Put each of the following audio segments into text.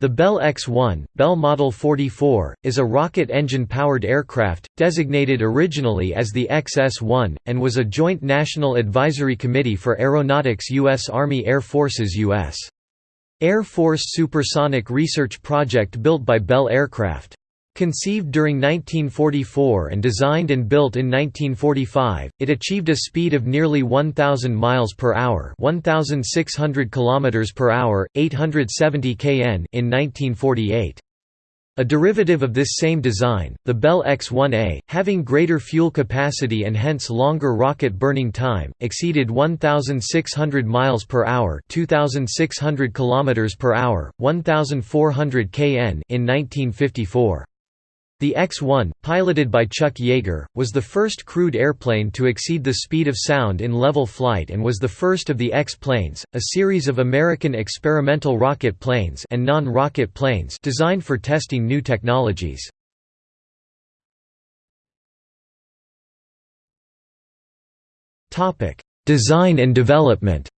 The Bell X-1, Bell Model 44, is a rocket engine-powered aircraft, designated originally as the XS-1, and was a Joint National Advisory Committee for Aeronautics U.S. Army Air Forces U.S. Air Force Supersonic Research Project built by Bell Aircraft. Conceived during 1944 and designed and built in 1945, it achieved a speed of nearly 1000 miles per hour, 1600 kilometers per hour, 870 kn in 1948. A derivative of this same design, the Bell X-1A, having greater fuel capacity and hence longer rocket burning time, exceeded 1600 miles per hour, 2600 kilometers per hour, 1400 kn in 1954. The X-1, piloted by Chuck Yeager, was the first crewed airplane to exceed the speed of sound in level flight and was the first of the X-planes, a series of American experimental rocket planes and non-rocket planes designed for testing new technologies. Design and development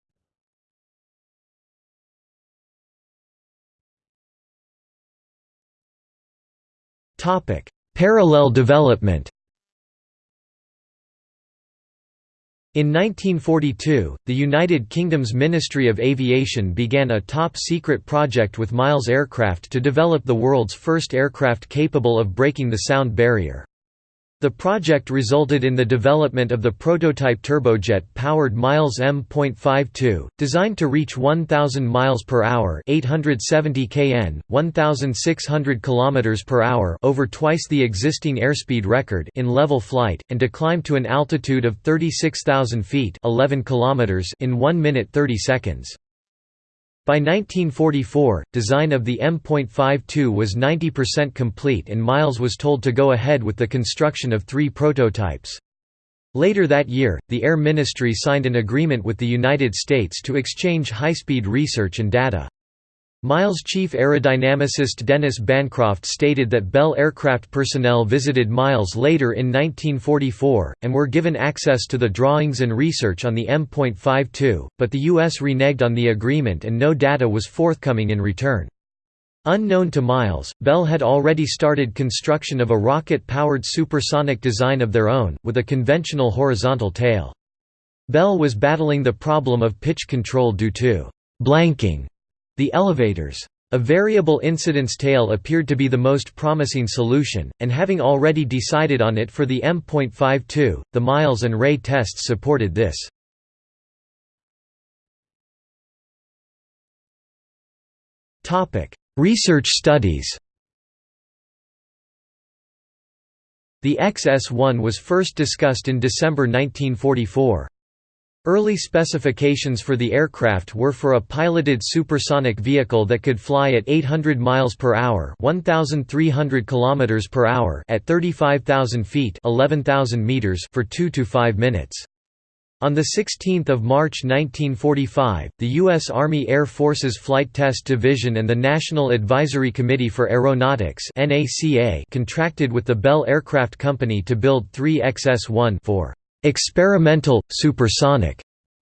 Topic: Parallel development. In 1942, the United Kingdom's Ministry of Aviation began a top-secret project with Miles Aircraft to develop the world's first aircraft capable of breaking the sound barrier. The project resulted in the development of the prototype turbojet-powered Miles M.52, designed to reach 1000 miles per hour, 870 kn, 1600 kilometers per hour, over twice the existing airspeed record in level flight and to climb to an altitude of 36,000 feet, 11 kilometers in 1 minute 30 seconds. By 1944, design of the M.52 was 90% complete and Miles was told to go ahead with the construction of three prototypes. Later that year, the Air Ministry signed an agreement with the United States to exchange high-speed research and data. Miles chief aerodynamicist Dennis Bancroft stated that Bell aircraft personnel visited Miles later in 1944, and were given access to the drawings and research on the M.52, but the U.S. reneged on the agreement and no data was forthcoming in return. Unknown to Miles, Bell had already started construction of a rocket-powered supersonic design of their own, with a conventional horizontal tail. Bell was battling the problem of pitch control due to «blanking» The elevators. A variable incidence tail appeared to be the most promising solution, and having already decided on it for the M.52, the Miles and Ray tests supported this. Research studies The XS-1 was first discussed in December 1944. Early specifications for the aircraft were for a piloted supersonic vehicle that could fly at 800 miles per hour, 1300 kilometers per hour at 35,000 feet, 11,000 meters for 2 to 5 minutes. On 16 March 1945, the U.S. Army Air Forces Flight Test Division and the National Advisory Committee for Aeronautics contracted with the Bell Aircraft Company to build three XS-1 for experimental, supersonic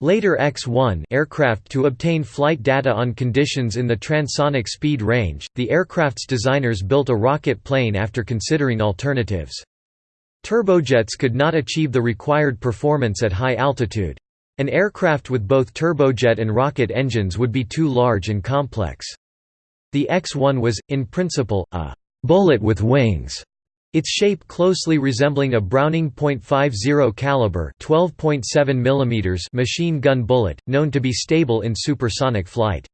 later X-1 aircraft to obtain flight data on conditions in the transonic speed range. The aircraft's designers built a rocket plane after considering alternatives. Turbojets could not achieve the required performance at high altitude. An aircraft with both turbojet and rocket engines would be too large and complex. The X-1 was, in principle, a «bullet with wings» Its shape closely resembling a Browning .50 caliber 12.7 mm machine gun bullet, known to be stable in supersonic flight.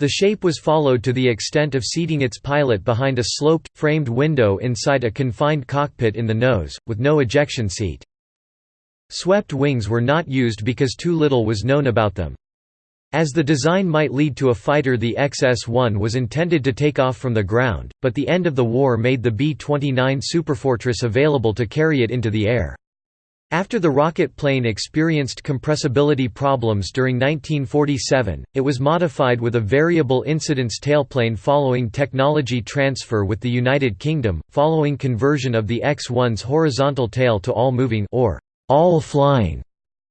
The shape was followed to the extent of seating its pilot behind a sloped, framed window inside a confined cockpit in the nose, with no ejection seat. Swept wings were not used because too little was known about them. As the design might lead to a fighter the XS-1 was intended to take off from the ground, but the end of the war made the B-29 Superfortress available to carry it into the air. After the rocket plane experienced compressibility problems during 1947, it was modified with a variable incidence tailplane following technology transfer with the United Kingdom, following conversion of the X-1's horizontal tail to all-moving or all-flying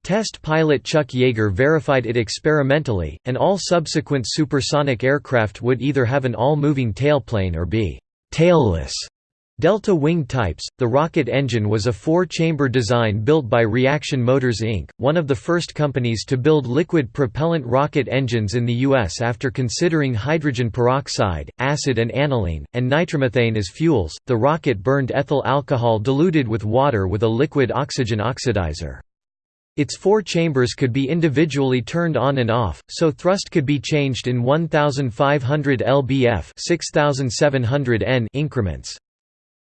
Test pilot Chuck Yeager verified it experimentally, and all subsequent supersonic aircraft would either have an all-moving tailplane or be «tailless». Delta Wing types, the rocket engine was a four-chamber design built by Reaction Motors Inc., one of the first companies to build liquid propellant rocket engines in the U.S. after considering hydrogen peroxide, acid and aniline, and nitromethane as fuels. The rocket burned ethyl alcohol diluted with water with a liquid oxygen oxidizer. Its four chambers could be individually turned on and off, so thrust could be changed in 1500 lbf 6700 n increments.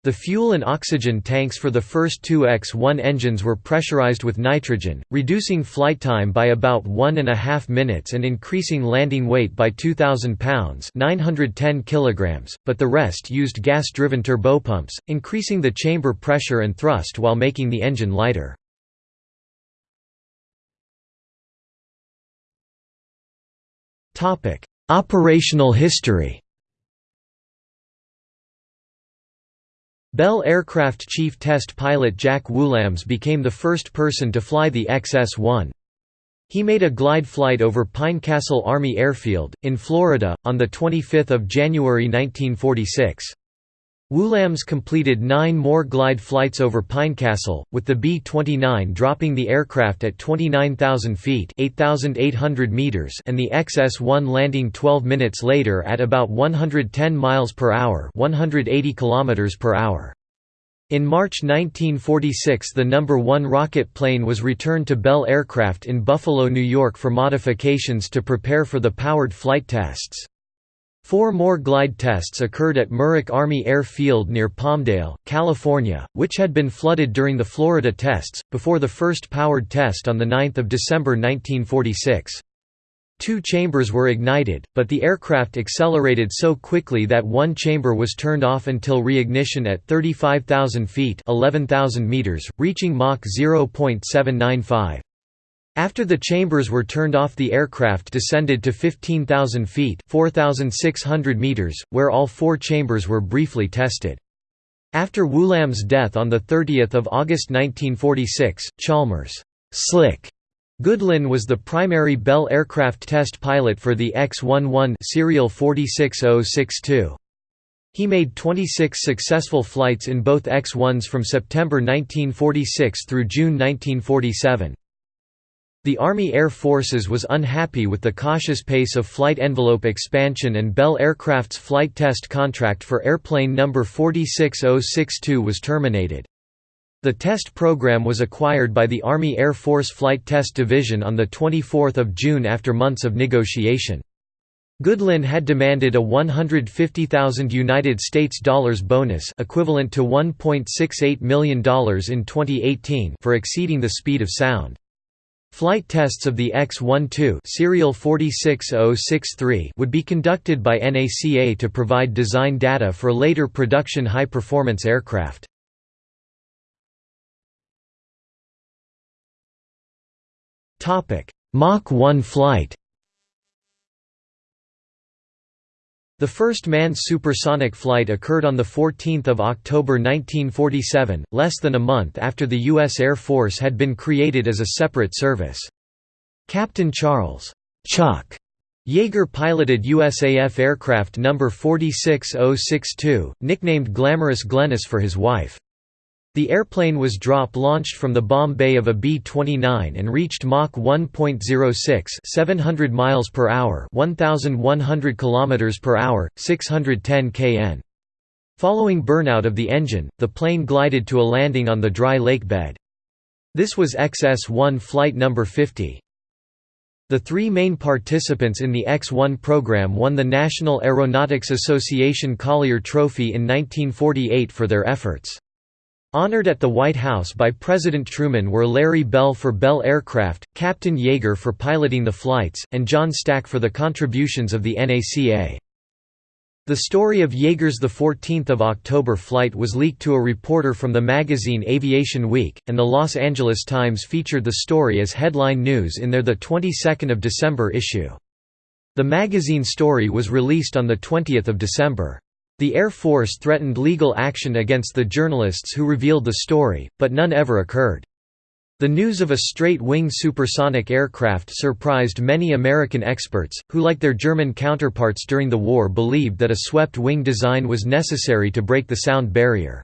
The fuel and oxygen tanks for the first two X-1 engines were pressurized with nitrogen, reducing flight time by about one and a half minutes and increasing landing weight by 2,000 pounds 910 kilograms, but the rest used gas-driven turbopumps, increasing the chamber pressure and thrust while making the engine lighter. Operational history Bell Aircraft Chief Test Pilot Jack Woolams became the first person to fly the XS-1. He made a glide flight over Pinecastle Army Airfield, in Florida, on 25 January 1946. Woolams completed nine more glide flights over Pinecastle, with the B-29 dropping the aircraft at 29,000 feet meters and the XS-1 landing 12 minutes later at about 110 miles per hour 180 kilometers per hour. In March 1946 the number 1 rocket plane was returned to Bell Aircraft in Buffalo, New York for modifications to prepare for the powered flight tests. Four more glide tests occurred at Muroc Army Air Field near Palmdale, California, which had been flooded during the Florida tests, before the first powered test on 9 December 1946. Two chambers were ignited, but the aircraft accelerated so quickly that one chamber was turned off until reignition at 35,000 feet 11,000 meters, reaching Mach 0.795. After the chambers were turned off the aircraft descended to 15,000 feet 4,600 meters, where all four chambers were briefly tested. After Woolam's death on 30 August 1946, Chalmers Slick Goodlin was the primary Bell aircraft test pilot for the X-11 serial 46062. He made 26 successful flights in both X-1s from September 1946 through June 1947. The Army Air Forces was unhappy with the cautious pace of flight envelope expansion and Bell Aircraft's flight test contract for airplane number 46062 was terminated. The test program was acquired by the Army Air Force Flight Test Division on 24 June after months of negotiation. Goodlin had demanded a 150,000 United States dollars bonus equivalent to $1.68 million in 2018 for exceeding the speed of sound. Flight tests of the X-12 serial 46063 would be conducted by NACA to provide design data for later production high-performance aircraft. Mach 1 flight The first manned supersonic flight occurred on 14 October 1947, less than a month after the U.S. Air Force had been created as a separate service. Captain Charles Chuck Yeager piloted USAF aircraft No. 46062, nicknamed Glamorous Glennis for his wife. The airplane was drop-launched from the bomb bay of a B-29 and reached Mach 1.06 700 miles per hour 1100 kilometers per hour, 610 kn. Following burnout of the engine, the plane glided to a landing on the dry lake bed. This was XS-1 flight number 50. The three main participants in the X-1 program won the National Aeronautics Association Collier Trophy in 1948 for their efforts. Honored at the White House by President Truman were Larry Bell for Bell Aircraft, Captain Yeager for piloting the flights, and John Stack for the contributions of the NACA. The story of Yeager's 14 October flight was leaked to a reporter from the magazine Aviation Week, and the Los Angeles Times featured the story as headline news in their 22 December issue. The magazine story was released on 20 December. The Air Force threatened legal action against the journalists who revealed the story, but none ever occurred. The news of a straight-wing supersonic aircraft surprised many American experts, who like their German counterparts during the war believed that a swept-wing design was necessary to break the sound barrier.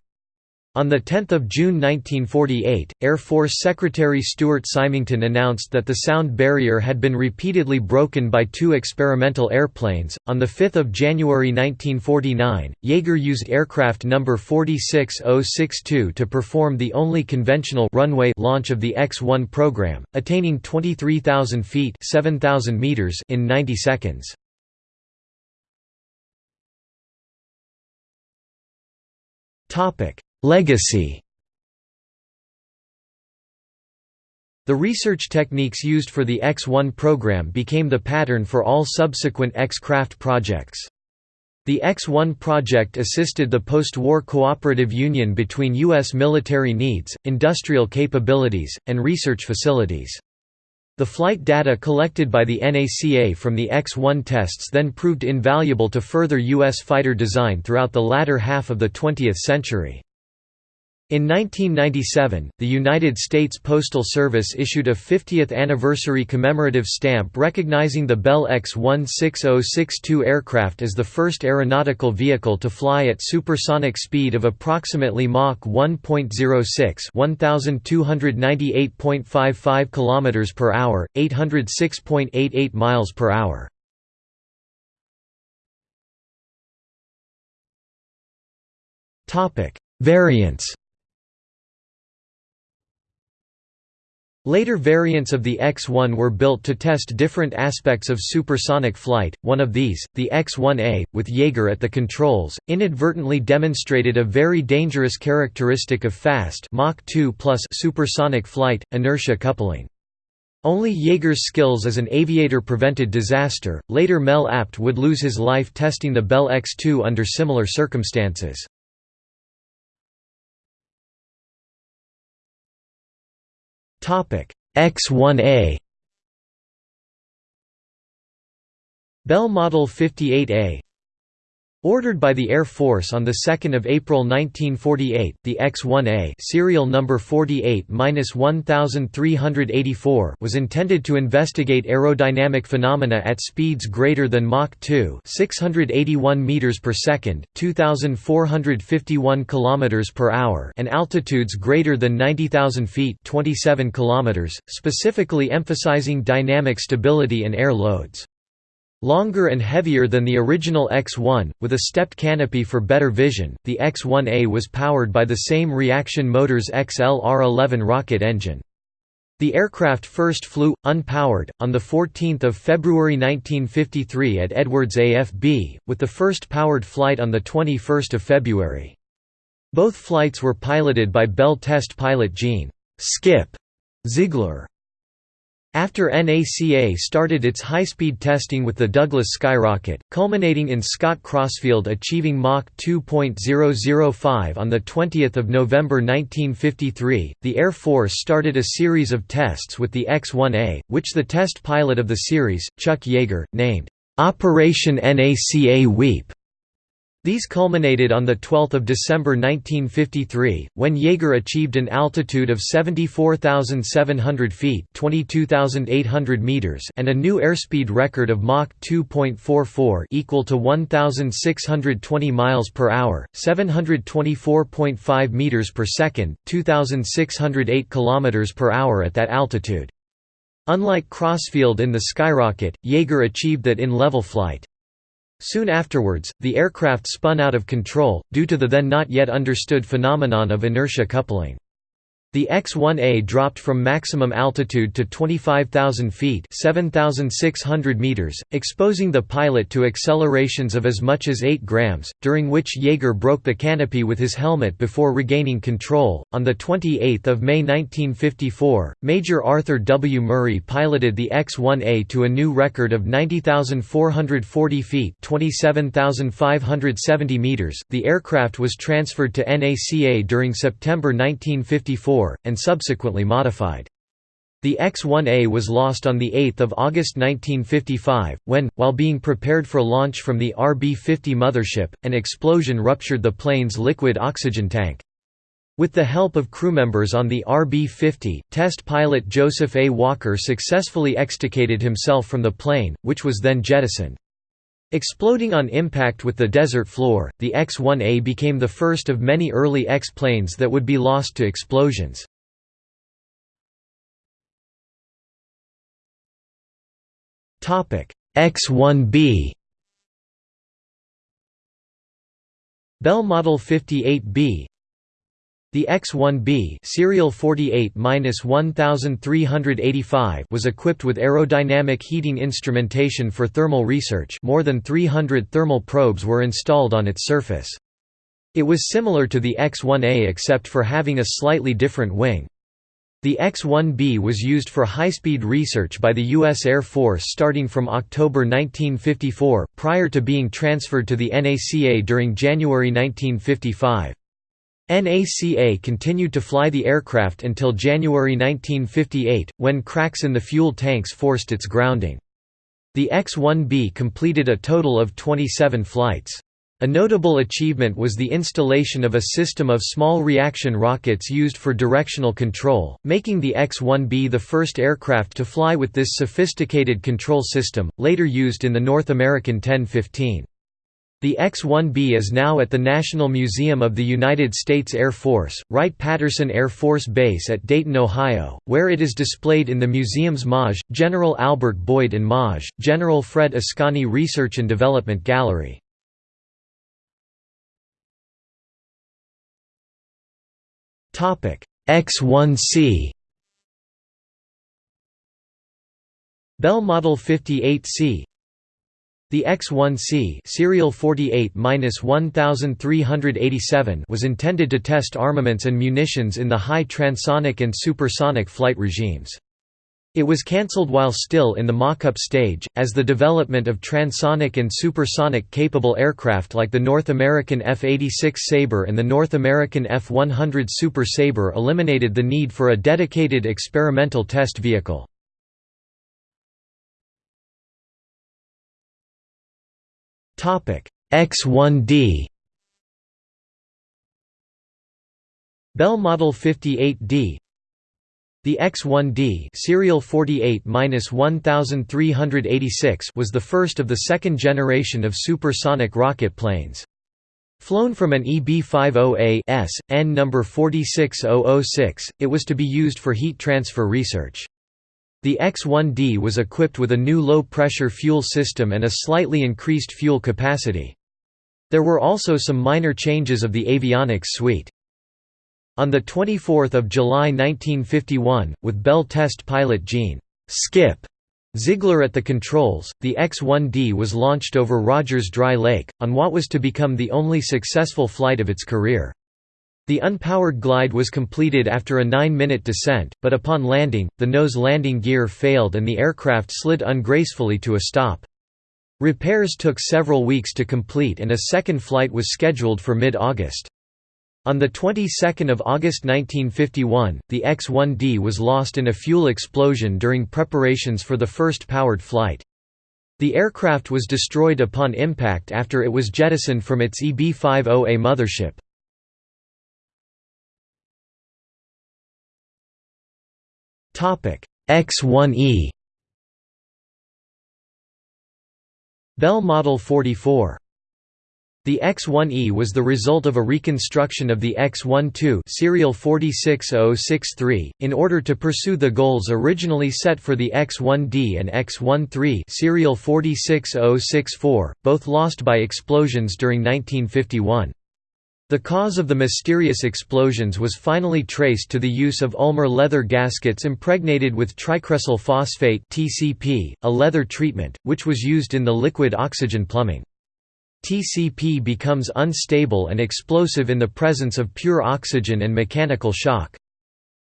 On 10 June 1948, Air Force Secretary Stuart Symington announced that the sound barrier had been repeatedly broken by two experimental airplanes. On 5 January 1949, Yeager used aircraft number 46062 to perform the only conventional runway launch of the X-1 program, attaining 23,000 feet (7,000 meters) in 90 seconds. Topic Legacy The research techniques used for the X-1 program became the pattern for all subsequent X-craft projects. The X-1 project assisted the post-war cooperative union between U.S. military needs, industrial capabilities, and research facilities. The flight data collected by the NACA from the X-1 tests then proved invaluable to further U.S. fighter design throughout the latter half of the 20th century. In 1997, the United States Postal Service issued a 50th anniversary commemorative stamp recognizing the Bell X-16062 aircraft as the first aeronautical vehicle to fly at supersonic speed of approximately Mach 1.06 1298.55 km per hour, 806.88 miles per hour. Variants Later variants of the X-1 were built to test different aspects of supersonic flight. One of these, the X-1A, with Yeager at the controls, inadvertently demonstrated a very dangerous characteristic of fast Mach 2 supersonic flight, inertia coupling. Only Yeager's skills as an aviator prevented disaster. Later Mel Apt would lose his life testing the Bell X-2 under similar circumstances. X1A Bell Model 58A Ordered by the Air Force on 2 April 1948, the X-1A serial number 48-1384 was intended to investigate aerodynamic phenomena at speeds greater than Mach 2 681 meters per second, 2451 kilometers per hour and altitudes greater than 90,000 feet 27 kilometers, specifically emphasizing dynamic stability and air loads. Longer and heavier than the original X-1, with a stepped canopy for better vision, the X-1A was powered by the same Reaction Motors XL-R11 rocket engine. The aircraft first flew, unpowered, on 14 February 1953 at Edwards AFB, with the first powered flight on 21 February. Both flights were piloted by Bell test pilot Gene Skip Ziegler. After NACA started its high-speed testing with the Douglas Skyrocket, culminating in Scott Crossfield achieving Mach 2.005 on 20 November 1953, the Air Force started a series of tests with the X-1A, which the test pilot of the series, Chuck Yeager, named, "'Operation NACA Weep' These culminated on 12 December 1953, when Yeager achieved an altitude of 74,700 feet meters and a new airspeed record of Mach 2.44 equal to 1,620 miles per hour, 724.5 meters per second, 2,608 kilometers per hour at that altitude. Unlike Crossfield in the Skyrocket, Yeager achieved that in level flight. Soon afterwards, the aircraft spun out of control, due to the then not yet understood phenomenon of inertia coupling. The X-1A dropped from maximum altitude to 25,000 feet 7,600 meters, exposing the pilot to accelerations of as much as 8 grams, during which Yeager broke the canopy with his helmet before regaining control. On 28 May 1954, Major Arthur W. Murray piloted the X-1A to a new record of 90,440 feet 27,570 meters. The aircraft was transferred to NACA during September 1954 and subsequently modified. The X-1A was lost on 8 August 1955, when, while being prepared for launch from the RB-50 mothership, an explosion ruptured the plane's liquid oxygen tank. With the help of crewmembers on the RB-50, test pilot Joseph A. Walker successfully extricated himself from the plane, which was then jettisoned. Exploding on impact with the desert floor, the X-1A became the first of many early X-planes that would be lost to explosions. X-1B Bell Model 58B the X-1B serial 48-1385 was equipped with aerodynamic heating instrumentation for thermal research more than 300 thermal probes were installed on its surface. It was similar to the X-1A except for having a slightly different wing. The X-1B was used for high-speed research by the U.S. Air Force starting from October 1954, prior to being transferred to the NACA during January 1955. NACA continued to fly the aircraft until January 1958, when cracks in the fuel tanks forced its grounding. The X-1B completed a total of 27 flights. A notable achievement was the installation of a system of small reaction rockets used for directional control, making the X-1B the first aircraft to fly with this sophisticated control system, later used in the North American X-15. The X-1B is now at the National Museum of the United States Air Force, Wright-Patterson Air Force Base at Dayton, Ohio, where it is displayed in the museum's MAJ, General Albert Boyd and MAJ, General Fred Ascani Research and Development Gallery. X-1C Bell Model 58C the X-1C serial 48-1387 was intended to test armaments and munitions in the high transonic and supersonic flight regimes. It was cancelled while still in the mock-up stage, as the development of transonic and supersonic capable aircraft like the North American F-86 Sabre and the North American F-100 Super Sabre eliminated the need for a dedicated experimental test vehicle. X1D Bell Model 58D The X1D serial 48-1386 was the first of the second generation of supersonic rocket planes. Flown from an EB-50A S, N number 46006, it was to be used for heat transfer research. The X-1D was equipped with a new low-pressure fuel system and a slightly increased fuel capacity. There were also some minor changes of the avionics suite. On 24 July 1951, with Bell test pilot Gene Skip Ziegler at the controls, the X-1D was launched over Rogers Dry Lake, on what was to become the only successful flight of its career. The unpowered glide was completed after a nine-minute descent, but upon landing, the nose landing gear failed and the aircraft slid ungracefully to a stop. Repairs took several weeks to complete and a second flight was scheduled for mid-August. On the 22nd of August 1951, the X-1D was lost in a fuel explosion during preparations for the first powered flight. The aircraft was destroyed upon impact after it was jettisoned from its EB-50A mothership. X1E Bell Model 44 the X-1E was the result of a reconstruction of the X-12 serial 46063, in order to pursue the goals originally set for the X-1D and X-13 serial 46064, both lost by explosions during 1951. The cause of the mysterious explosions was finally traced to the use of Ulmer leather gaskets impregnated with tricresyl phosphate (TCP), a leather treatment, which was used in the liquid oxygen plumbing. TCP becomes unstable and explosive in the presence of pure oxygen and mechanical shock.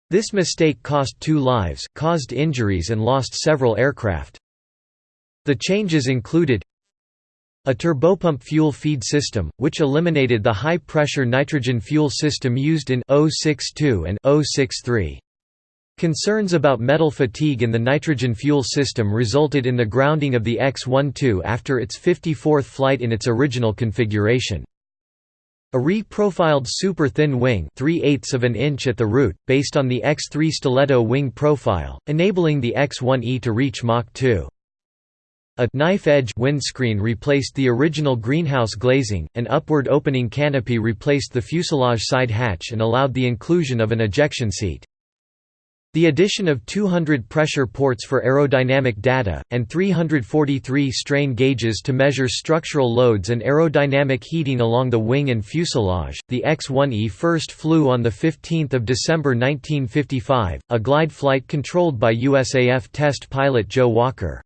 This mistake cost two lives, caused injuries and lost several aircraft. The changes included a turbopump fuel feed system, which eliminated the high-pressure nitrogen fuel system used in 062 and 063. Concerns about metal fatigue in the nitrogen fuel system resulted in the grounding of the X-12 after its 54th flight in its original configuration. A re-profiled super-thin wing 3 of an inch at the root, based on the X3 stiletto wing profile, enabling the X1E to reach Mach 2. A knife-edge windscreen replaced the original greenhouse glazing, an upward opening canopy replaced the fuselage side hatch and allowed the inclusion of an ejection seat. The addition of 200 pressure ports for aerodynamic data, and 343 strain gauges to measure structural loads and aerodynamic heating along the wing and fuselage. The X-1E first flew on 15 December 1955, a glide flight controlled by USAF test pilot Joe Walker.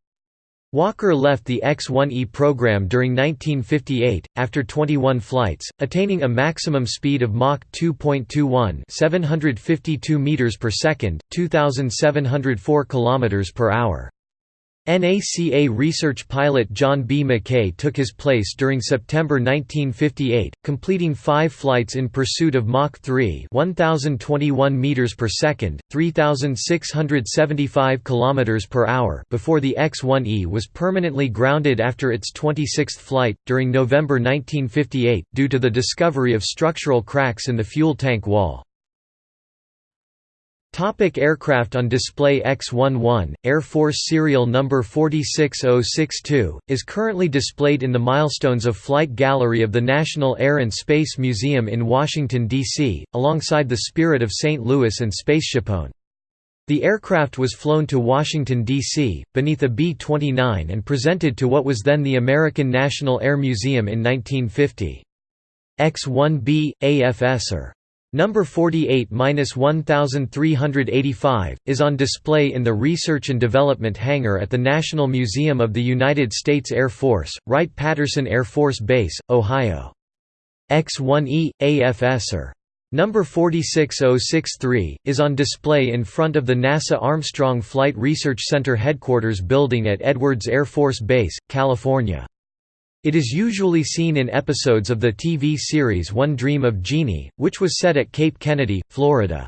Walker left the X-1E program during 1958, after 21 flights, attaining a maximum speed of Mach 2.21 752 meters per second, 2,704 kilometers per hour. NACA research pilot John B. McKay took his place during September 1958, completing five flights in pursuit of Mach 3 1021 meters per second, 3675 kilometers per hour before the X-1E was permanently grounded after its 26th flight, during November 1958, due to the discovery of structural cracks in the fuel tank wall. Topic aircraft on display X-11, Air Force serial number 46062, is currently displayed in the Milestones of Flight Gallery of the National Air and Space Museum in Washington, D.C., alongside the Spirit of St. Louis and Spaceshipone. The aircraft was flown to Washington, D.C., beneath a B-29 and presented to what was then the American National Air Museum in 1950. X-1B, AFSR Number 48-1385, is on display in the Research and Development Hangar at the National Museum of the United States Air Force, Wright-Patterson Air Force Base, Ohio. X-1E, AFSR. Er. Number 46063, is on display in front of the NASA Armstrong Flight Research Center headquarters building at Edwards Air Force Base, California. It is usually seen in episodes of the TV series One Dream of Jeannie, which was set at Cape Kennedy, Florida.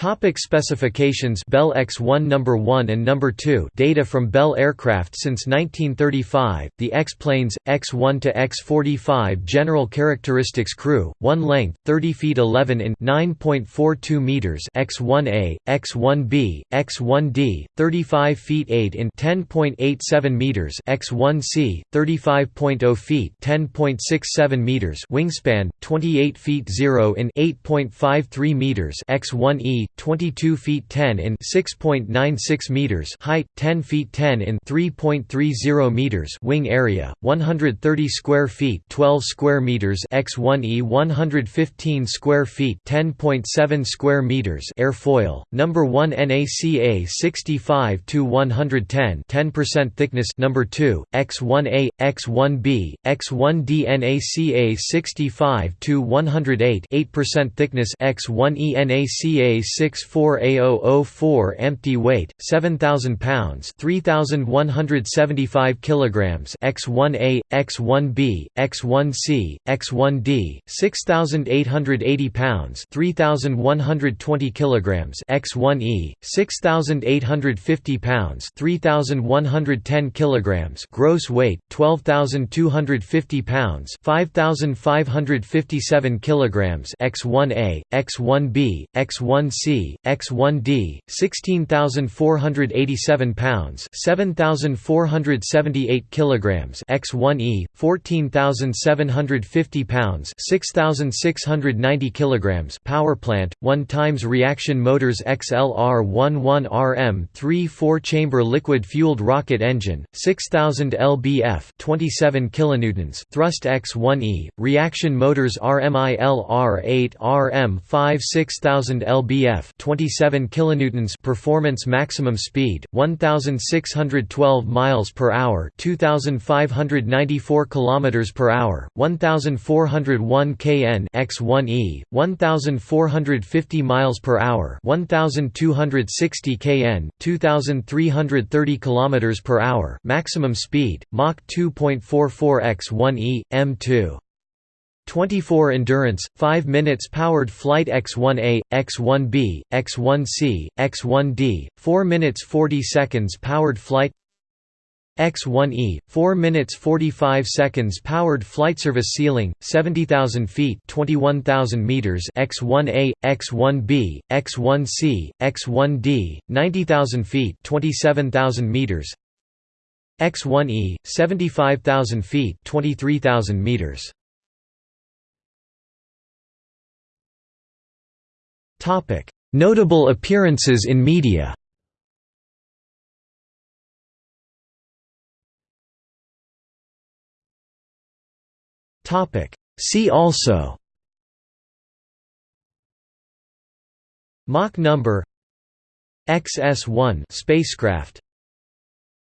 Topic specifications Bell X-1 number 1 and number 2 Data from Bell aircraft since 1935 The X-planes X1 to X45 General characteristics crew 1 length 30 feet 11 in 9.42 meters. X1A X1B X1D 35 feet 8 in 10.87 meters. X1C 35.0 feet 10.67 meters. Wingspan 28 feet 0 in 8.53 meters. X1E 22 feet 10 in 6.96 meters height 10 feet 10 in 3.30 meters wing area 130 square feet 12 square meters x1e 115 square feet 10.7 square meters airfoil number 1 NACA 65 to 110 10% thickness number 2 x1a x1b x1d NACA 65 to 108 8% thickness x1e NACA 64A004 empty weight 7000 pounds 3175 kilograms X1A X1B X1C X1D 6880 pounds 3120 kilograms X1E 6850 pounds 3110 kilograms gross weight 12250 pounds 5557 kilograms X1A X1B X1C C, X1D, 16,487 pounds, 7,478 kilograms, X1E, 14,750 pounds, 6,690 kilograms. Power plant, 1 times reaction motors XLR11RM 3 4-chamber liquid-fueled rocket engine, 6000 lbf, 27 kilonewtons. Thrust X1E, reaction motors RMILR8RM 5 6000 lbf F 27 kilonewtons performance maximum speed 1612 miles per hour 2594 kilometers per hour 1401 kn x1e 1450 miles per hour 1260 kn 2330 kilometers per hour maximum speed Mach 2.44 x1e m2 24 Endurance, 5 minutes powered flight X1A, X1B, X1C, X1D, 4 minutes 40 seconds powered flight X1E, 4 minutes 45 seconds powered flight service ceiling, 70,000 feet 21,000 meters X1A, X1B, X1C, X1D, 90,000 feet 27,000 meters X1E, 75,000 feet 23,000 meters Notable appearances in media. See also. Mach number. XS-1 spacecraft.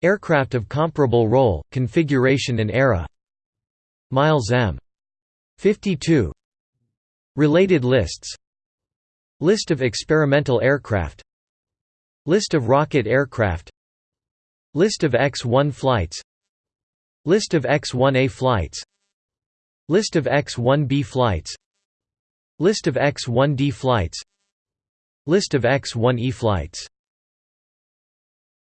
Aircraft of comparable role, configuration and era. Miles M. 52 Related lists List of experimental aircraft. List of rocket aircraft. List of X-1 flights. List of X-1A flights. List of X-1B flights. List of X-1D flights. List of X-1E flights